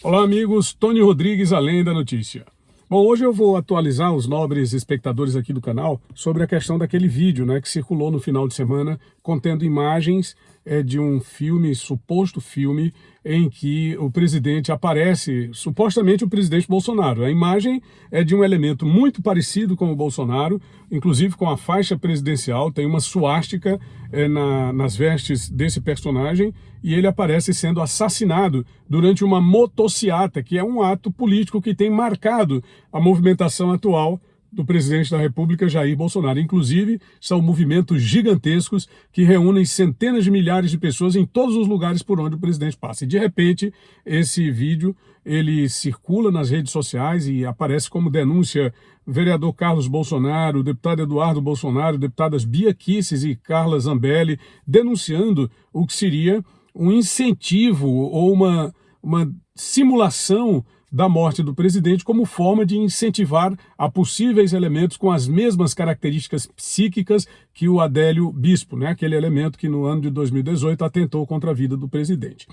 Olá amigos, Tony Rodrigues, Além da Notícia. Bom, hoje eu vou atualizar os nobres espectadores aqui do canal sobre a questão daquele vídeo né, que circulou no final de semana contendo imagens é, de um filme, suposto filme, em que o presidente aparece, supostamente o presidente Bolsonaro. A imagem é de um elemento muito parecido com o Bolsonaro, inclusive com a faixa presidencial, tem uma suástica é, na, nas vestes desse personagem, e ele aparece sendo assassinado durante uma motociata, que é um ato político que tem marcado a movimentação atual do presidente da República, Jair Bolsonaro. Inclusive, são movimentos gigantescos que reúnem centenas de milhares de pessoas em todos os lugares por onde o presidente passa. E, de repente, esse vídeo ele circula nas redes sociais e aparece como denúncia vereador Carlos Bolsonaro, deputado Eduardo Bolsonaro, deputadas Bia Kisses e Carla Zambelli, denunciando o que seria um incentivo ou uma, uma simulação da morte do presidente como forma de incentivar a possíveis elementos com as mesmas características psíquicas que o Adélio Bispo, né? aquele elemento que no ano de 2018 atentou contra a vida do presidente.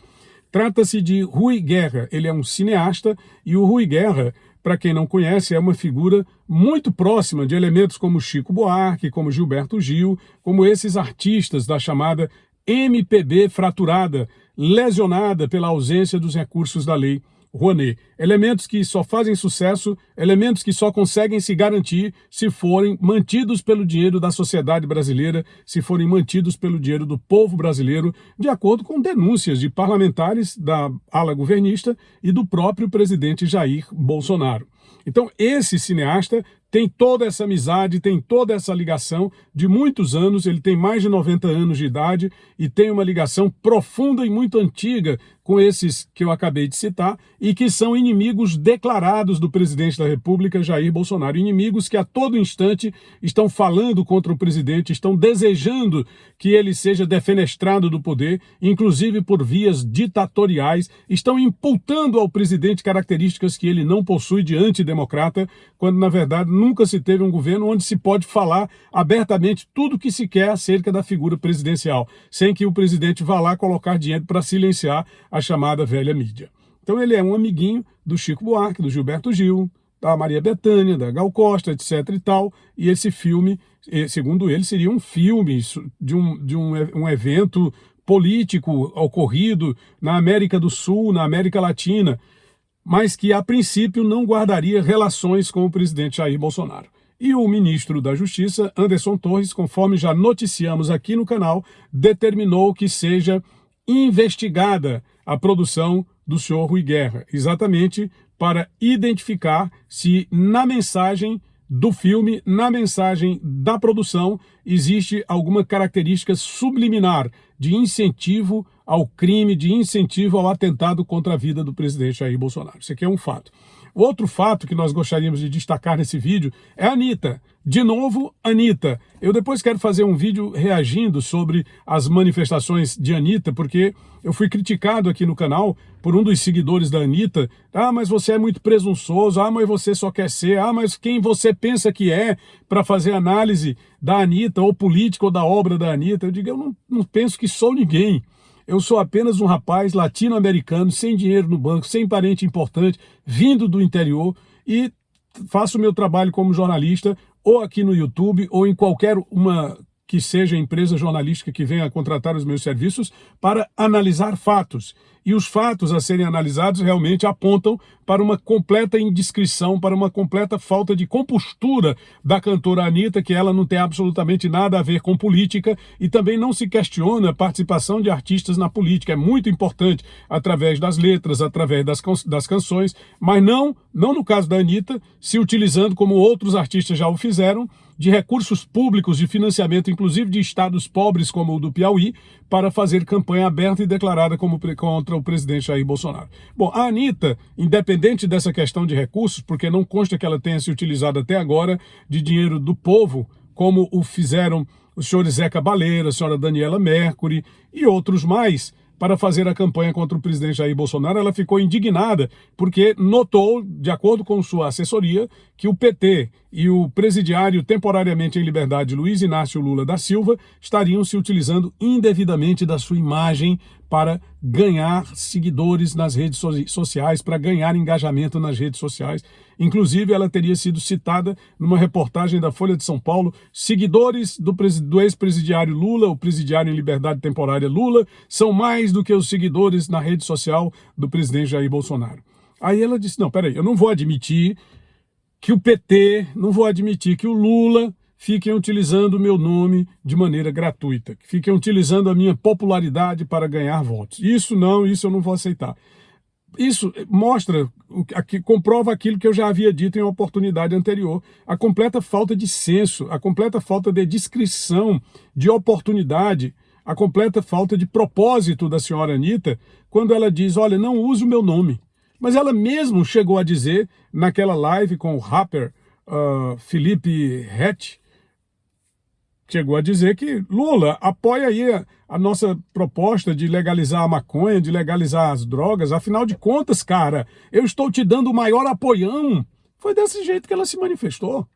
Trata-se de Rui Guerra, ele é um cineasta e o Rui Guerra, para quem não conhece, é uma figura muito próxima de elementos como Chico Buarque, como Gilberto Gil, como esses artistas da chamada MPB fraturada, lesionada pela ausência dos recursos da lei Rouanet. Elementos que só fazem sucesso, elementos que só conseguem se garantir se forem mantidos pelo dinheiro da sociedade brasileira, se forem mantidos pelo dinheiro do povo brasileiro, de acordo com denúncias de parlamentares da ala governista e do próprio presidente Jair Bolsonaro. Então, esse cineasta tem toda essa amizade, tem toda essa ligação de muitos anos, ele tem mais de 90 anos de idade e tem uma ligação profunda e muito antiga com esses que eu acabei de citar e que são inimigos declarados do presidente da República, Jair Bolsonaro. Inimigos que a todo instante estão falando contra o presidente, estão desejando que ele seja defenestrado do poder, inclusive por vias ditatoriais, estão imputando ao presidente características que ele não possui de antidemocrata, quando na verdade nunca se teve um governo onde se pode falar abertamente tudo o que se quer acerca da figura presidencial, sem que o presidente vá lá colocar dinheiro para silenciar a chamada velha mídia. Então ele é um amiguinho do Chico Buarque, do Gilberto Gil, da Maria Bethânia, da Gal Costa, etc e tal, e esse filme, segundo ele, seria um filme de um, de um, um evento político ocorrido na América do Sul, na América Latina, mas que a princípio não guardaria relações com o presidente Jair Bolsonaro. E o ministro da Justiça, Anderson Torres, conforme já noticiamos aqui no canal, determinou que seja investigada a produção do senhor Rui Guerra, exatamente para identificar se na mensagem do filme, na mensagem da produção, existe alguma característica subliminar de incentivo ao crime, de incentivo ao atentado contra a vida do presidente Jair Bolsonaro. Isso aqui é um fato. Outro fato que nós gostaríamos de destacar nesse vídeo é a Anitta. De novo, Anitta. Eu depois quero fazer um vídeo reagindo sobre as manifestações de Anitta, porque eu fui criticado aqui no canal por um dos seguidores da Anitta. Ah, mas você é muito presunçoso. Ah, mas você só quer ser. Ah, mas quem você pensa que é para fazer análise da Anitta, ou política, ou da obra da Anitta? Eu digo, eu não, não penso que sou ninguém. Eu sou apenas um rapaz latino-americano, sem dinheiro no banco, sem parente importante, vindo do interior e faço o meu trabalho como jornalista, ou aqui no YouTube, ou em qualquer uma que seja empresa jornalística que venha contratar os meus serviços para analisar fatos. E os fatos a serem analisados realmente apontam para uma completa indiscrição, para uma completa falta de compostura da cantora Anitta, que ela não tem absolutamente nada a ver com política e também não se questiona a participação de artistas na política. É muito importante através das letras, através das, das canções, mas não, não no caso da Anitta, se utilizando como outros artistas já o fizeram, de recursos públicos de financiamento, inclusive de estados pobres como o do Piauí, para fazer campanha aberta e declarada como contra o presidente Jair Bolsonaro. Bom, a Anitta, independente dessa questão de recursos, porque não consta que ela tenha se utilizado até agora de dinheiro do povo, como o fizeram os senhores Zeca Baleira, a senhora Daniela Mercury e outros mais, para fazer a campanha contra o presidente Jair Bolsonaro, ela ficou indignada porque notou, de acordo com sua assessoria, que o PT e o presidiário temporariamente em liberdade Luiz Inácio Lula da Silva estariam se utilizando indevidamente da sua imagem para ganhar seguidores nas redes sociais, para ganhar engajamento nas redes sociais. Inclusive, ela teria sido citada numa reportagem da Folha de São Paulo, seguidores do, do ex-presidiário Lula, o presidiário em liberdade temporária Lula, são mais do que os seguidores na rede social do presidente Jair Bolsonaro. Aí ela disse, não, peraí, eu não vou admitir que o PT, não vou admitir que o Lula fiquem utilizando o meu nome de maneira gratuita, que fiquem utilizando a minha popularidade para ganhar votos. Isso não, isso eu não vou aceitar. Isso mostra, comprova aquilo que eu já havia dito em uma oportunidade anterior, a completa falta de senso, a completa falta de descrição, de oportunidade, a completa falta de propósito da senhora Anitta, quando ela diz, olha, não use o meu nome. Mas ela mesmo chegou a dizer, naquela live com o rapper uh, Felipe Hatch, chegou a dizer que Lula apoia aí a, a, nossa proposta de legalizar a maconha, de legalizar as drogas. Afinal de contas, cara, eu estou te dando o maior apoião. Foi desse jeito que ela se manifestou.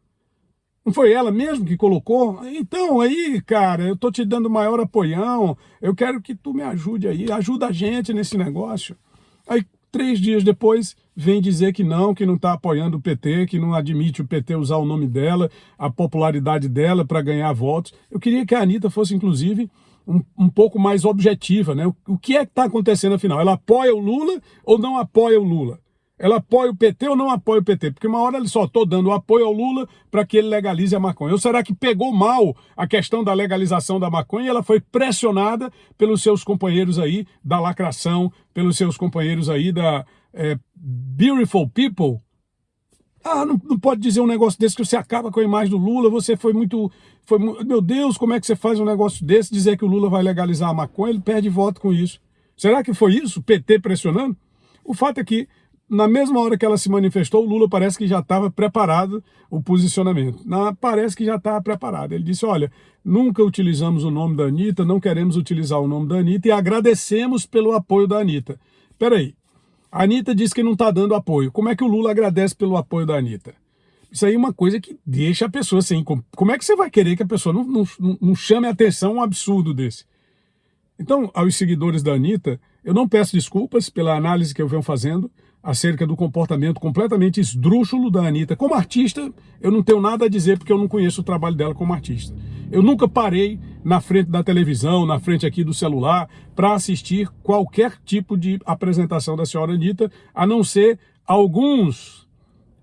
Não foi ela mesmo que colocou? Então, aí, cara, eu estou te dando o maior apoião, eu quero que tu me ajude aí, ajuda a gente nesse negócio. Aí, três dias depois, vem dizer que não, que não está apoiando o PT, que não admite o PT usar o nome dela, a popularidade dela para ganhar votos. Eu queria que a Anitta fosse, inclusive, um, um pouco mais objetiva. Né? O, o que é que está acontecendo afinal? Ela apoia o Lula ou não apoia o Lula? Ela apoia o PT ou não apoia o PT? Porque uma hora ele só estou dando apoio ao Lula para que ele legalize a maconha. Ou será que pegou mal a questão da legalização da maconha e ela foi pressionada pelos seus companheiros aí da lacração, pelos seus companheiros aí da é, Beautiful People? Ah, não, não, pode dizer um negócio desse que você acaba com a imagem do Lula, você foi muito, foi Meu Deus, como é que você faz um negócio desse, dizer que o Lula vai legalizar a maconha, ele perde voto com isso. Será que foi isso? PT pressionando? O fato é que na mesma hora que ela se manifestou, Lula parece que já estava preparado o posicionamento. Na, parece que já estava preparado. Ele disse, olha, nunca utilizamos o nome da Anitta, não queremos utilizar o nome da Anitta e agradecemos pelo apoio da Anitta. Peraí, a Anitta disse que não está dando apoio. Como é que o Lula agradece pelo apoio da Anitta? Isso aí é uma coisa que deixa a pessoa assim. Como é que você vai querer que a pessoa não, não, não chame a atenção um absurdo desse? Então, aos seguidores da Anitta, eu não peço desculpas pela análise que eu venho fazendo, acerca do comportamento completamente esdrúxulo da Anitta. Como artista, eu não tenho nada a dizer porque eu não conheço o trabalho dela como artista. Eu nunca parei na frente da televisão, na frente aqui do celular, para assistir qualquer tipo de apresentação da senhora Anitta, a não ser alguns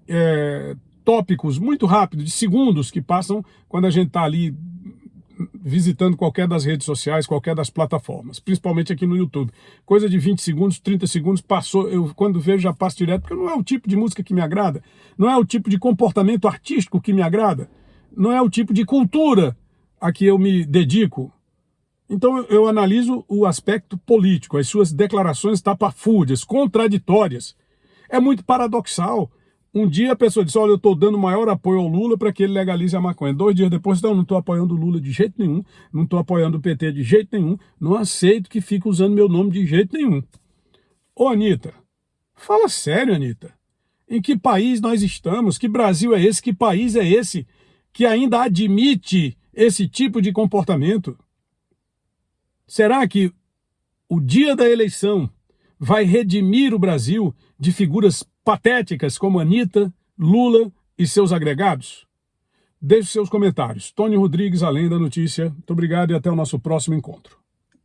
é, tópicos muito rápidos, de segundos, que passam quando a gente está ali visitando qualquer das redes sociais, qualquer das plataformas, principalmente aqui no YouTube. Coisa de 20 segundos, 30 segundos, passou, eu quando vejo já passo direto, porque não é o tipo de música que me agrada, não é o tipo de comportamento artístico que me agrada, não é o tipo de cultura a que eu me dedico. Então eu analiso o aspecto político, as suas declarações tapafúrdias, contraditórias. É muito paradoxal um dia a pessoa disse, olha, eu estou dando maior apoio ao Lula para que ele legalize a maconha. Dois dias depois, não, não estou apoiando o Lula de jeito nenhum, não estou apoiando o PT de jeito nenhum, não aceito que fique usando meu nome de jeito nenhum. Ô, Anitta, fala sério, Anitta. Em que país nós estamos? Que Brasil é esse? Que país é esse que ainda admite esse tipo de comportamento? Será que o dia da eleição vai redimir o Brasil de figuras patéticas como Anitta, Lula e seus agregados? Deixe seus comentários. Tony Rodrigues, Além da Notícia. Muito obrigado e até o nosso próximo encontro.